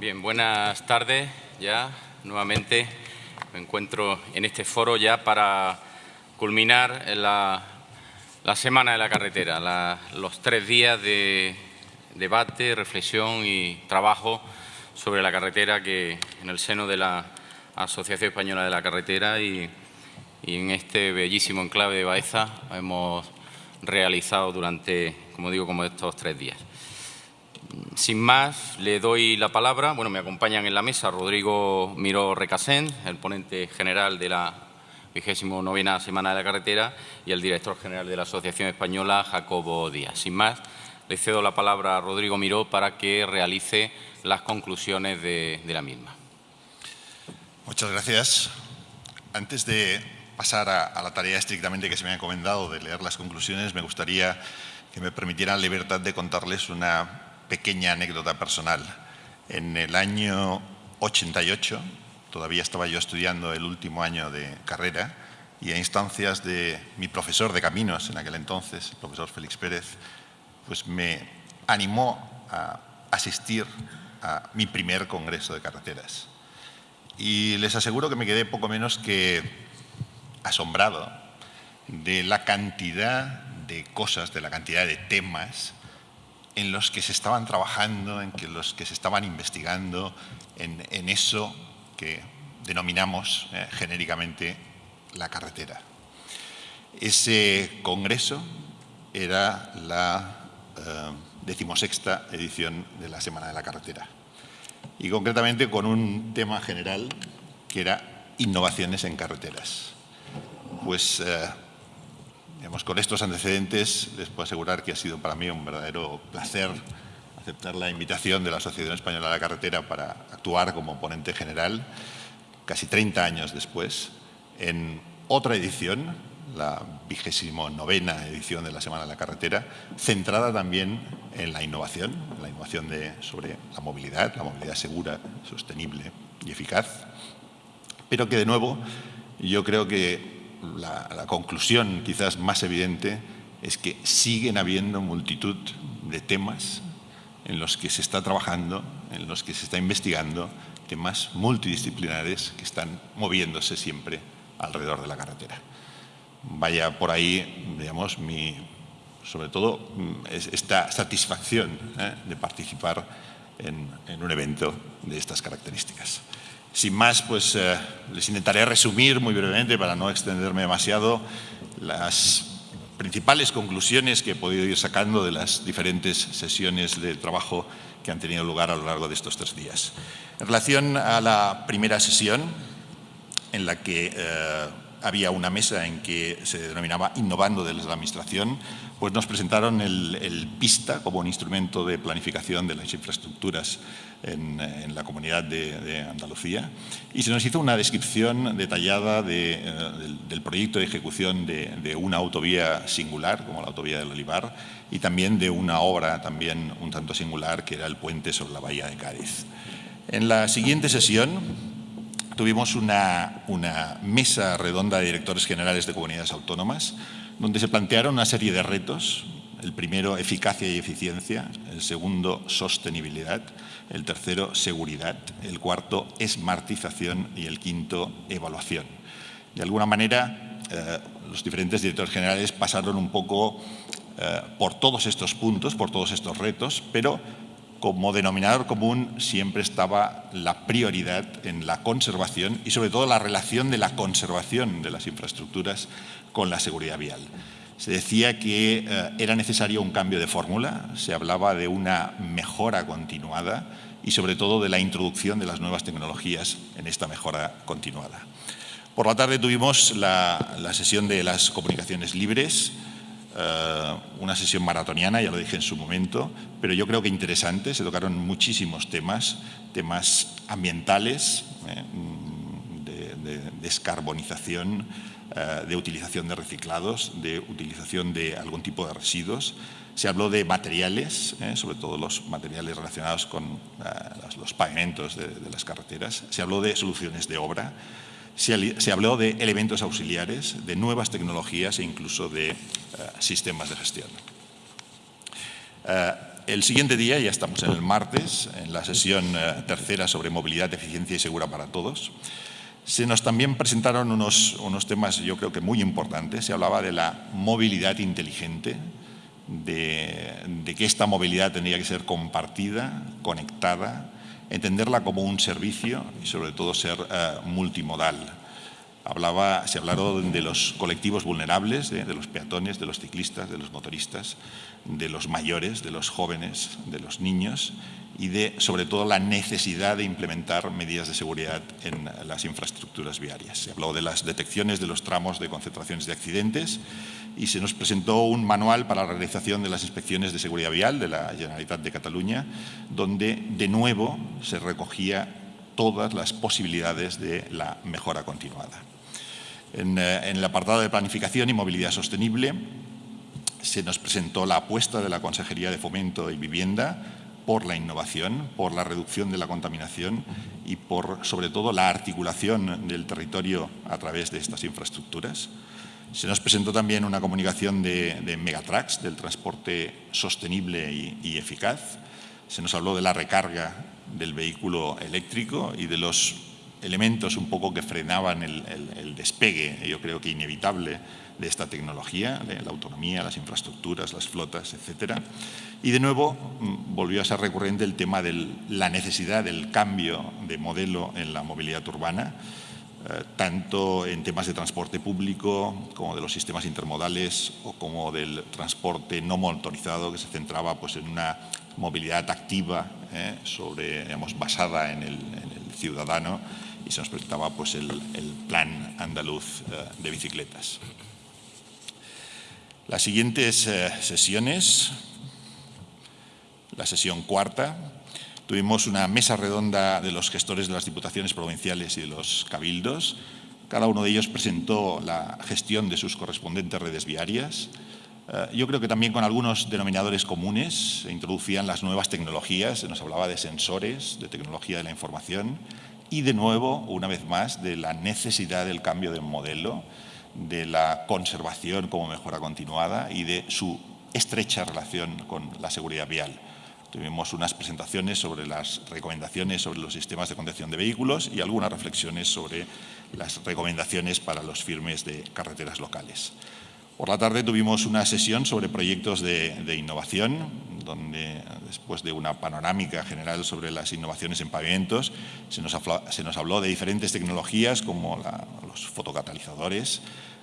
Bien, buenas tardes ya. Nuevamente me encuentro en este foro ya para culminar la, la Semana de la Carretera, los tres días de debate, reflexión y trabajo sobre la carretera que en el seno de la Asociación Española de la Carretera y, y en este bellísimo enclave de Baeza hemos realizado durante, como digo, como estos tres días. Sin más, le doy la palabra. Bueno, me acompañan en la mesa Rodrigo Miró Recasén, el ponente general de la vigésimo novena Semana de la Carretera, y el director general de la Asociación Española, Jacobo Díaz. Sin más, le cedo la palabra a Rodrigo Miró para que realice las conclusiones de, la misma. Muchas gracias. Antes de pasar a, a, la tarea estrictamente que se me ha encomendado de leer las conclusiones, me gustaría que me permitieran la libertad de contarles una pequeña anécdota personal. En el año 88, todavía estaba yo estudiando el último año de carrera, y a instancias de mi profesor de caminos en aquel entonces, el profesor Félix Pérez, pues me animó a asistir a mi primer congreso de carreteras. Y les aseguro que me quedé poco menos que asombrado de la cantidad de cosas, de la cantidad de temas en los que se estaban trabajando, en los que se estaban investigando, en, en eso que denominamos eh, genéricamente la carretera. Ese congreso era la eh, decimosexta edición de la Semana de la Carretera y concretamente con un tema general que era innovaciones en carreteras. Pues eh, Con estos antecedentes les puedo asegurar que ha sido para mí un verdadero placer aceptar la invitación de la Asociación Española de la Carretera para actuar como ponente general, casi 30 años después, en otra edición, la vigésimo novena edición de la Semana de la Carretera, centrada también en la innovación, la innovación sobre la movilidad, la movilidad segura, sostenible y eficaz, pero que de nuevo yo creo que la, conclusión quizás más evidente es que siguen habiendo multitud de temas en los que se está trabajando, en los que se está investigando, temas multidisciplinares que están moviéndose siempre alrededor de la carretera. Vaya por ahí, digamos, mi, sobre todo esta satisfacción ¿eh? de participar en un evento de estas características. Sin más, pues eh, les intentaré resumir muy brevemente, para no extenderme demasiado, las principales conclusiones que he podido ir sacando de las diferentes sesiones de trabajo que han tenido lugar a lo largo de estos tres días. En relación a la primera sesión, en la que eh, había una mesa en que se denominaba Innovando desde la Administración, pues nos presentaron el, el, PISTA como un instrumento de planificación de las infraestructuras en, la comunidad de, Andalucía y se nos hizo una descripción detallada de, eh, del, proyecto de ejecución de, una autovía singular, como la autovía del Olivar, y también de una obra también un tanto singular, que era el puente sobre la bahía de Cádiz. En la siguiente sesión tuvimos una, mesa redonda de directores generales de comunidades autónomas donde se plantearon una serie de retos. El primero, eficacia y eficiencia. El segundo, sostenibilidad. El tercero, seguridad. El cuarto, esmartización. Y el quinto, evaluación. De alguna manera, eh, los diferentes directores generales pasaron un poco eh, por todos estos puntos, por todos estos retos, pero como denominador común siempre estaba la prioridad en la conservación y sobre todo la relación de la conservación de las infraestructuras con la seguridad vial. Se decía que eh, era necesario un cambio de fórmula, se hablaba de una mejora continuada y sobre todo de la introducción de las nuevas tecnologías en esta mejora continuada. Por la tarde tuvimos la, la sesión de las comunicaciones libres, Uh, una sesión maratoniana, ya lo dije en su momento, pero yo creo que interesante, se tocaron muchísimos temas, temas ambientales, eh, de, descarbonización, uh, de utilización de reciclados, de utilización de algún tipo de residuos. Se habló de materiales, eh, sobre todo los materiales relacionados con uh, los pavimentos de, las carreteras. Se habló de soluciones de obra, se, se, habló de elementos auxiliares, de nuevas tecnologías e incluso de sistemas de gestión. El siguiente día, ya estamos en el martes, en la sesión eh, tercera sobre movilidad, eficiencia y segura para todos, se nos también presentaron unos, unos temas, yo creo que muy importantes. Se hablaba de la movilidad inteligente, de, de que esta movilidad tendría que ser compartida, conectada, entenderla como un servicio y sobre todo ser eh, multimodal. Hablaba, se hablaron de los colectivos vulnerables, de, los peatones, de los ciclistas, de los motoristas, de los mayores, de los jóvenes, de los niños y de, sobre todo, la necesidad de implementar medidas de seguridad en las infraestructuras viarias. Se habló de las detecciones de los tramos de concentraciones de accidentes y se nos presentó un manual para la realización de las inspecciones de seguridad vial de la Generalitat de Cataluña, donde de nuevo se recogía todas las posibilidades de la mejora continuada. En, eh, en el apartado de planificación y movilidad sostenible se nos presentó la apuesta de la Consejería de Fomento y Vivienda por la innovación, por la reducción de la contaminación y por, sobre todo, la articulación del territorio a través de estas infraestructuras. Se nos presentó también una comunicación de, de Megatrax, del transporte sostenible y, eficaz. Se nos habló de la recarga del vehículo eléctrico y de los elementos un poco que frenaban el, despegue, yo creo que inevitable, de esta tecnología, de la autonomía, las infraestructuras, las flotas, etc. Y de nuevo mm, volvió a ser recurrente el tema de la necesidad del cambio de modelo en la movilidad urbana, eh, tanto en temas de transporte público como de los sistemas intermodales o como del transporte no motorizado que se centraba pues, en una movilidad activa eh, sobre, digamos, basada en el, ciudadano y se nos presentaba pues, el, plan andaluz eh, de bicicletas. Las siguientes eh, sesiones, la sesión cuarta, tuvimos una mesa redonda de los gestores de las diputaciones provinciales y de los cabildos. Cada uno de ellos presentó la gestión de sus correspondientes redes viarias. Eh, yo creo que también con algunos denominadores comunes se introducían las nuevas tecnologías, se nos hablaba de sensores, de tecnología de la información y de nuevo, una vez más, de la necesidad del cambio de modelo de la conservación como mejora continuada y de su estrecha relación con la seguridad vial. Tuvimos unas presentaciones sobre las recomendaciones sobre los sistemas de contención de vehículos y algunas reflexiones sobre las recomendaciones para los firmes de carreteras locales. Por la tarde tuvimos una sesión sobre proyectos de, innovación, donde después de una panorámica general sobre las innovaciones en pavimentos, se nos, habló, de diferentes tecnologías como los fotocatalizadores,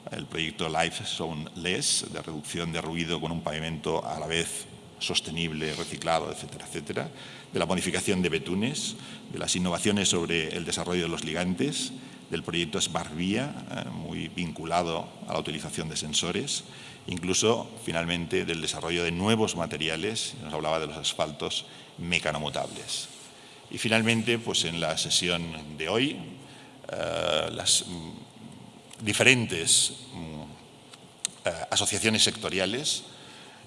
el proyecto Life Zone Less, de reducción de ruido con un pavimento a la vez sostenible, reciclado, etcétera, etcétera, de la modificación de betunes, de las innovaciones sobre el desarrollo de los ligantes, del proyecto Smartvia, eh, muy vinculado a la utilización de sensores, incluso finalmente del desarrollo de nuevos materiales, nos hablaba de los asfaltos mecanomutables. Y finalmente, pues en la sesión de hoy, eh, las mm, diferentes mm, eh, asociaciones sectoriales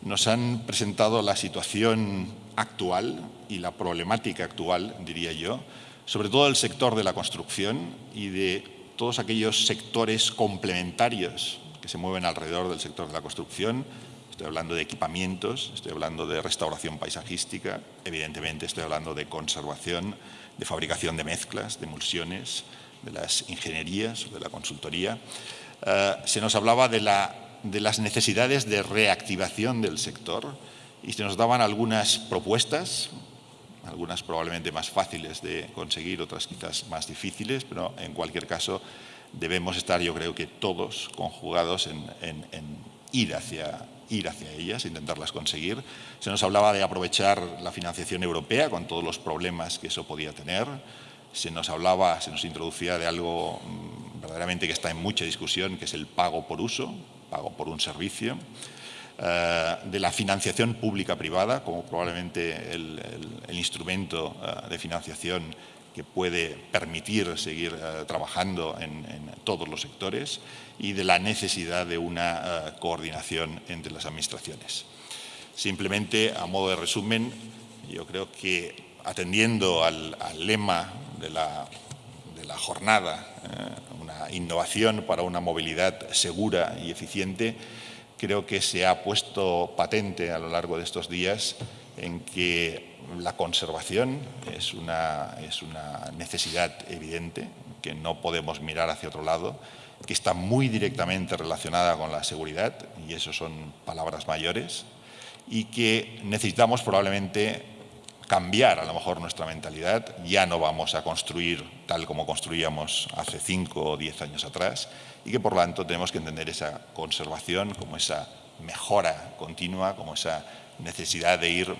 nos han presentado la situación actual y la problemática actual, diría yo, sobre todo el sector de la construcción y de todos aquellos sectores complementarios que se mueven alrededor del sector de la construcción. Estoy hablando de equipamientos, estoy hablando de restauración paisajística, evidentemente estoy hablando de conservación, de fabricación de mezclas, de emulsiones, de las ingenierías, de la consultoría. Eh, se nos hablaba de, la, de las necesidades de reactivación del sector y se nos daban algunas propuestas algunas probablemente más fáciles de conseguir, otras quizás más difíciles, pero en cualquier caso debemos estar, yo creo que todos conjugados en, ir, hacia, ir hacia ellas, intentarlas conseguir. Se nos hablaba de aprovechar la financiación europea con todos los problemas que eso podía tener. Se nos hablaba, se nos introducía de algo mm, verdaderamente que está en mucha discusión, que es el pago por uso, pago por un servicio. Eh, de la financiación pública-privada como probablemente el, instrumento eh, de financiación que puede permitir seguir eh, trabajando en, todos los sectores y de la necesidad de una coordinación entre las administraciones. Simplemente, a modo de resumen, yo creo que atendiendo al, lema de la, de la jornada, una innovación para una movilidad segura y eficiente, creo que se ha puesto patente a lo largo de estos días en que la conservación es una, es una necesidad evidente, que no podemos mirar hacia otro lado, que está muy directamente relacionada con la seguridad, y eso son palabras mayores, y que necesitamos probablemente cambiar a lo mejor nuestra mentalidad. Ya no vamos a construir tal como construíamos hace cinco o diez años atrás y que por lo tanto tenemos que entender esa conservación como esa mejora continua, como esa necesidad de ir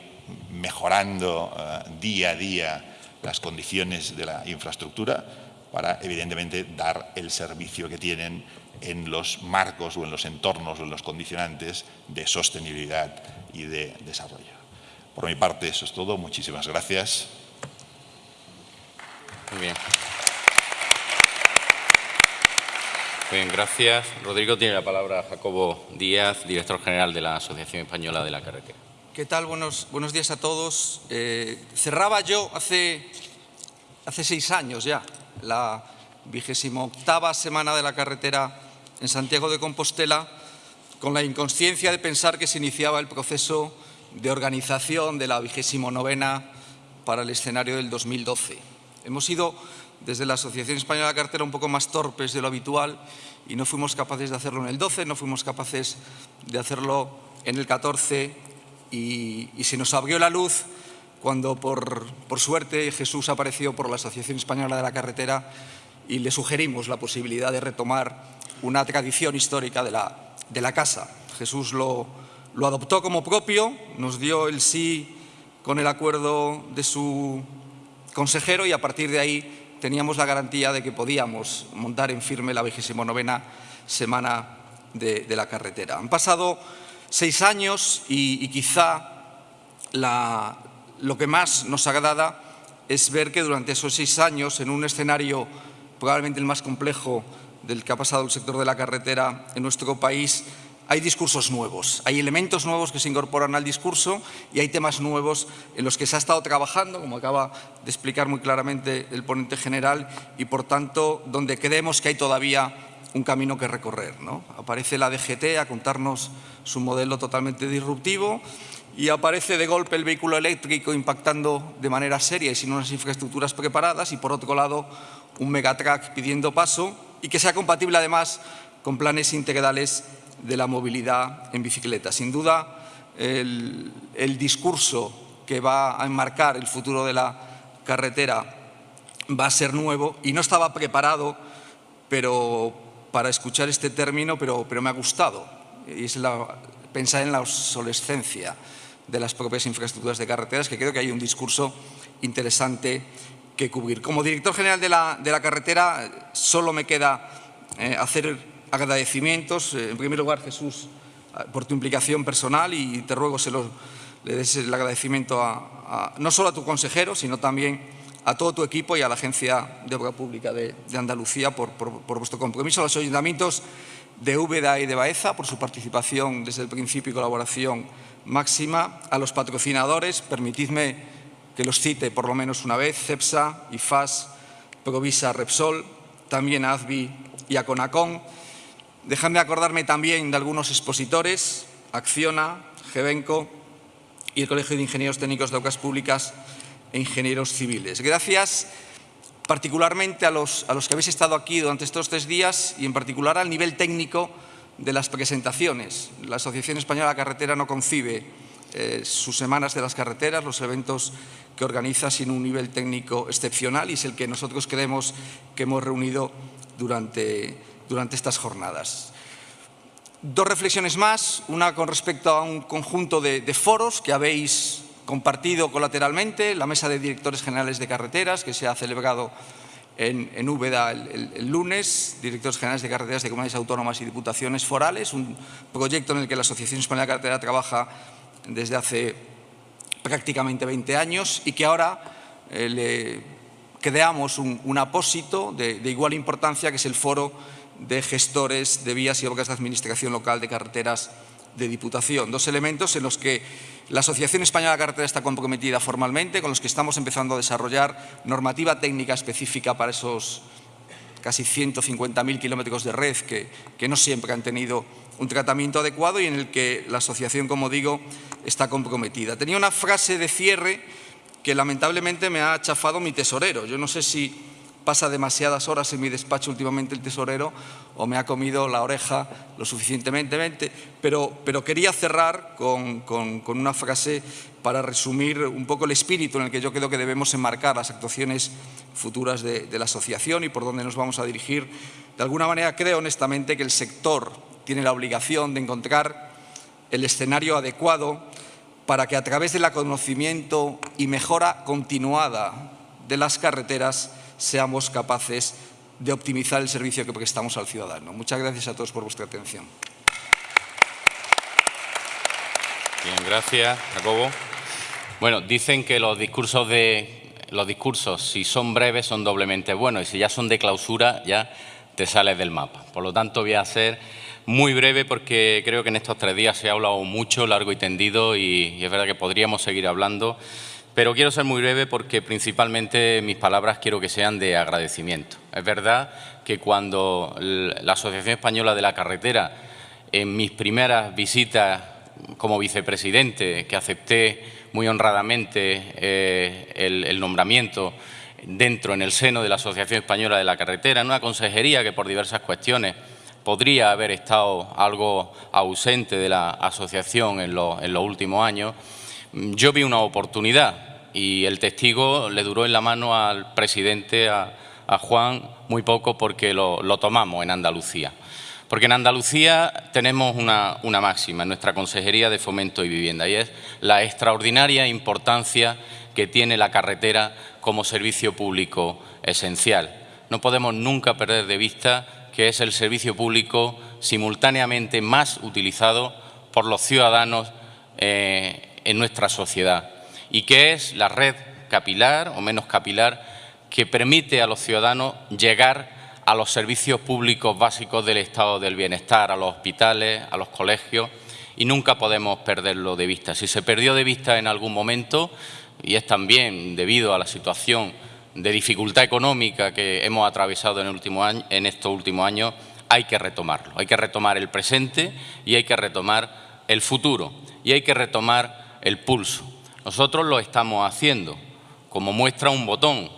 mejorando eh, día a día las condiciones de la infraestructura para evidentemente dar el servicio que tienen en los marcos o en los entornos o en los condicionantes de sostenibilidad y de desarrollo. Por mi parte, eso es todo. Muchísimas gracias. Muy bien. Bien, gracias. Rodrigo tiene la palabra Jacobo Díaz, director general de la Asociación Española de la Carretera. ¿Qué tal? Buenos, buenos días a todos. Eh, cerraba yo hace, hace seis años ya la vigésimo octava semana de la carretera en Santiago de Compostela con la inconsciencia de pensar que se iniciaba el proceso de organización de la vigésimo novena para el escenario del 2012. Hemos sido, desde la Asociación Española de Cartera, un poco más torpes de lo habitual y no fuimos capaces de hacerlo en el 12, no fuimos capaces de hacerlo en el 14 y, se nos abrió la luz cuando, por, por suerte, Jesús apareció por la Asociación Española de la Carretera y le sugerimos la posibilidad de retomar una tradición histórica de la, de la casa. Jesús lo, lo adoptó como propio, nos dio el sí con el acuerdo de su consejero y a partir de ahí teníamos la garantía de que podíamos montar en firme la vigésimo novena semana de, la carretera. Han pasado seis años y, quizá lo que más nos agrada es ver que durante esos seis años, en un escenario probablemente el más complejo del que ha pasado el sector de la carretera en nuestro país, hay discursos nuevos, hay elementos nuevos que se incorporan al discurso y hay temas nuevos en los que se ha estado trabajando, como acaba de explicar muy claramente el ponente general, y por tanto donde creemos que hay todavía un camino que recorrer. Aparece la DGT a contarnos su modelo totalmente disruptivo y aparece de golpe el vehículo eléctrico impactando de manera seria y sin unas infraestructuras preparadas y por otro lado un megatrack pidiendo paso y que sea compatible además con planes integrales de la movilidad en bicicleta. Sin duda, el, discurso que va a enmarcar el futuro de la carretera va a ser nuevo y no estaba preparado para escuchar este término, pero, me ha gustado. Es pensar en la obsolescencia de las propias infraestructuras de carreteras, que creo que hay un discurso interesante que cubrir. Como director general de la, de la carretera, solo me queda eh, hacer agradecimientos. Eh, en primer lugar, Jesús, ah, por tu implicación personal y te ruego se lo, le des el agradecimiento a, no solo a tu consejero, sino también a todo tu equipo y a la Agencia de Obra Pública de, Andalucía por, vuestro compromiso, a los ayuntamientos de Úbeda y de Baeza por su participación desde el principio y colaboración máxima, a los patrocinadores, permitidme que los cite por lo menos una vez, CEPSA, IFAS, Provisa, Repsol, también a AZBI y a CONACON, Dejadme acordarme también de algunos expositores, Acciona, Gebenco y el Colegio de Ingenieros Técnicos de Obras Públicas e Ingenieros Civiles. Gracias particularmente a los, a los que habéis estado aquí durante estos tres días y en particular al nivel técnico de las presentaciones. La Asociación Española de Carretera no concibe eh, sus semanas de las carreteras, los eventos que organiza sin un nivel técnico excepcional y es el que nosotros creemos que hemos reunido durante durante estas jornadas. Dos reflexiones más, una con respecto a un conjunto de, foros que habéis compartido colateralmente, la Mesa de Directores Generales de Carreteras, que se ha celebrado en, en Úbeda el, lunes, Directores Generales de Carreteras de Comunidades Autónomas y Diputaciones Forales, un proyecto en el que la Asociación Española de Carretera trabaja desde hace prácticamente 20 años y que ahora eh, le creamos un, apósito de, de igual importancia, que es el foro de gestores de vías y obras de administración local de carreteras de Diputación. Dos elementos en los que la Asociación Española de Carretera está comprometida formalmente, con los que estamos empezando a desarrollar normativa técnica específica para esos, casi 150.000 kilómetros de red que, que no siempre han tenido un tratamiento adecuado y en el que la asociación, como digo, está comprometida. Tenía una frase de cierre que lamentablemente me ha chafado mi tesorero. Yo no sé si pasa demasiadas horas en mi despacho últimamente el tesorero o me ha comido la oreja lo suficientemente, pero, pero quería cerrar con, una frase para resumir un poco el espíritu en el que yo creo que debemos enmarcar las actuaciones futuras de, de la asociación y por dónde nos vamos a dirigir. De alguna manera creo honestamente que el sector tiene la obligación de encontrar el escenario adecuado para que a través del conocimiento y mejora continuada de las carreteras seamos capaces de optimizar el servicio que prestamos al ciudadano. Muchas gracias a todos por vuestra atención. Bien, gracias, Jacobo. Bueno, dicen que los discursos de los discursos, si son breves, son doblemente buenos y si ya son de clausura, ya te sales del mapa. Por lo tanto, voy a hacer muy breve porque creo que en estos tres días se ha hablado mucho, largo y tendido y, es verdad que podríamos seguir hablando, pero quiero ser muy breve porque principalmente mis palabras quiero que sean de agradecimiento. Es verdad que cuando la Asociación Española de la Carretera, en mis primeras visitas como vicepresidente, que acepté muy honradamente eh, el, nombramiento dentro, en el seno de la Asociación Española de la Carretera, en una consejería que por diversas cuestiones podría haber estado algo ausente de la asociación en, los últimos años, yo vi una oportunidad y el testigo le duró en la mano al presidente, a, Juan, muy poco porque lo, tomamos en Andalucía. Porque en Andalucía tenemos una, máxima en nuestra Consejería de Fomento y Vivienda y es la extraordinaria importancia que tiene la carretera como servicio público esencial. No podemos nunca perder de vista que es el servicio público simultáneamente más utilizado por los ciudadanos eh, en nuestra sociedad y que es la red capilar o menos capilar que permite a los ciudadanos llegar a los servicios públicos básicos del estado del bienestar, a los hospitales, a los colegios, y nunca podemos perderlo de vista. Si se perdió de vista en algún momento, y es también debido a la situación de dificultad económica que hemos atravesado en, último año, en estos últimos años, hay que retomarlo. Hay que retomar el presente y hay que retomar el futuro y hay que retomar el pulso. Nosotros lo estamos haciendo. Como muestra un botón,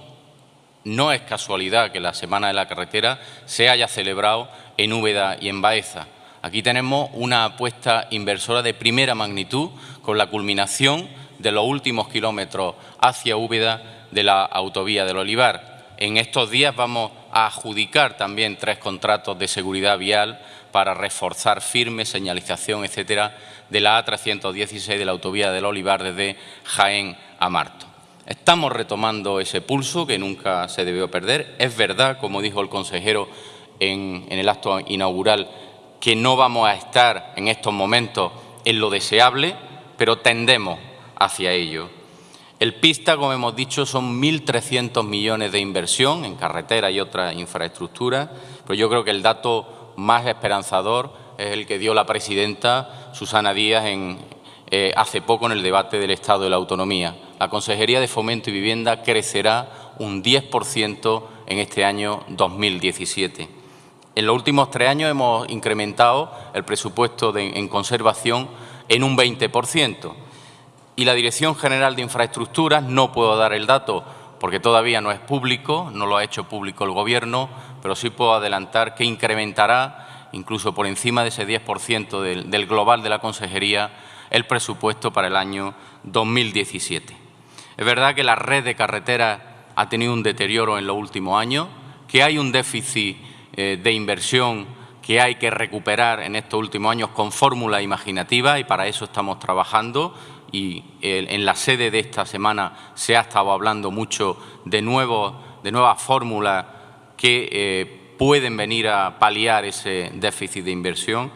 no es casualidad que la Semana de la Carretera se haya celebrado en Úbeda y en Baeza. Aquí tenemos una apuesta inversora de primera magnitud con la culminación de los últimos kilómetros hacia Úbeda de la autovía del Olivar. En estos días vamos a adjudicar también tres contratos de seguridad vial para reforzar firme, señalización, etcétera, de la A316 de la autovía del Olivar desde Jaén a Marto. Estamos retomando ese pulso que nunca se debió perder. Es verdad, como dijo el consejero en, el acto inaugural, que no vamos a estar en estos momentos en lo deseable, pero tendemos hacia ello. El PISTA, como hemos dicho, son 1.300 millones de inversión en carretera y otras infraestructuras, pero yo creo que el dato más esperanzador es el que dio la presidenta Susana Díaz en, eh, hace poco en el debate del Estado de la Autonomía. La Consejería de Fomento y Vivienda crecerá un 10% en este año 2017. En los últimos tres años hemos incrementado el presupuesto en conservación en un 20% y la Dirección General de Infraestructuras, no puedo dar el dato porque todavía no es público, no lo ha hecho público el Gobierno, pero sí puedo adelantar que incrementará, incluso por encima de ese 10% del, del global de la Consejería, el presupuesto para el año 2017. Es verdad que la red de carreteras ha tenido un deterioro en los últimos años, que hay un déficit eh, de inversión que hay que recuperar en estos últimos años con fórmula imaginativa y para eso estamos trabajando y en la sede de esta semana se ha estado hablando mucho de, nuevos, de nuevas fórmulas que eh, pueden venir a paliar ese déficit de inversión.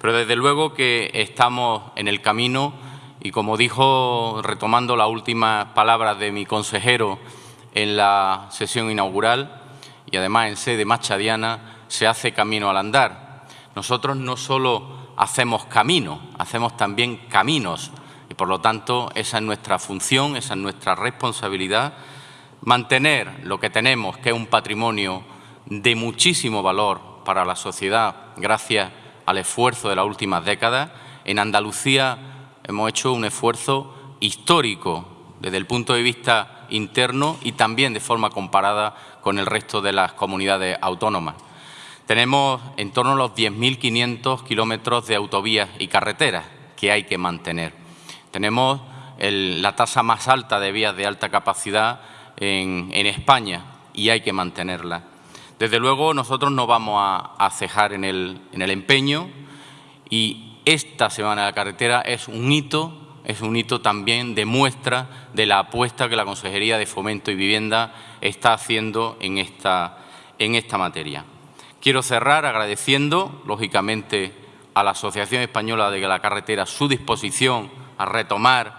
Pero desde luego que estamos en el camino y como dijo, retomando las últimas palabras de mi consejero en la sesión inaugural y además en sede machadiana, se hace camino al andar. Nosotros no solo hacemos camino, hacemos también caminos y por lo tanto esa es nuestra función, esa es nuestra responsabilidad, mantener lo que tenemos, que es un patrimonio de muchísimo valor para la sociedad gracias al esfuerzo de las últimas décadas. En Andalucía hemos hecho un esfuerzo histórico desde el punto de vista interno y también de forma comparada con el resto de las comunidades autónomas. Tenemos en torno a los 10.500 kilómetros de autovías y carreteras que hay que mantener. Tenemos la tasa más alta de vías de alta capacidad en, España y hay que mantenerla. Desde luego nosotros no vamos a, cejar en el, en el empeño y esta Semana de la Carretera es un hito, es un hito también de muestra de la apuesta que la Consejería de Fomento y Vivienda está haciendo en esta, en esta materia. Quiero cerrar agradeciendo, lógicamente, a la Asociación Española de la Carretera su disposición a retomar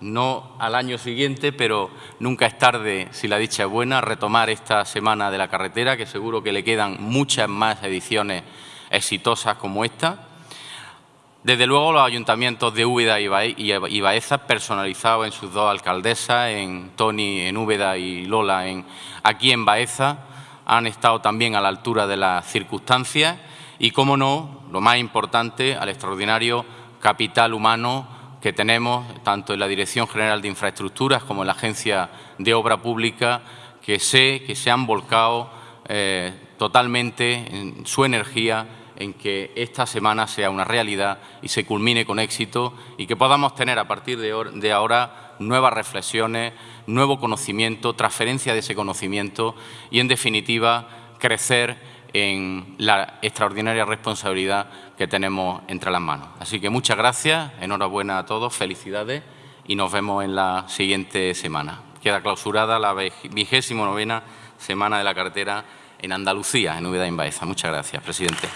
no al año siguiente, pero nunca es tarde, si la dicha es buena, retomar esta Semana de la Carretera, que seguro que le quedan muchas más ediciones exitosas como esta. Desde luego los ayuntamientos de Úbeda y Baeza, personalizados en sus dos alcaldesas, en Tony en Úbeda y Lola en, aquí en Baeza, han estado también a la altura de las circunstancias y, como no, lo más importante, al extraordinario capital humano que tenemos tanto en la Dirección General de Infraestructuras como en la Agencia de Obra Pública, que sé que se han volcado eh, totalmente en su energía en que esta semana sea una realidad y se culmine con éxito y que podamos tener a partir de ahora nuevas reflexiones, nuevo conocimiento, transferencia de ese conocimiento y, en definitiva, crecer en la extraordinaria responsabilidad que tenemos entre las manos. Así que muchas gracias, enhorabuena a todos, felicidades y nos vemos en la siguiente semana. Queda clausurada la vigésimo novena Semana de la Carretera en Andalucía, en Úbeda y Baeza. Muchas gracias, presidente.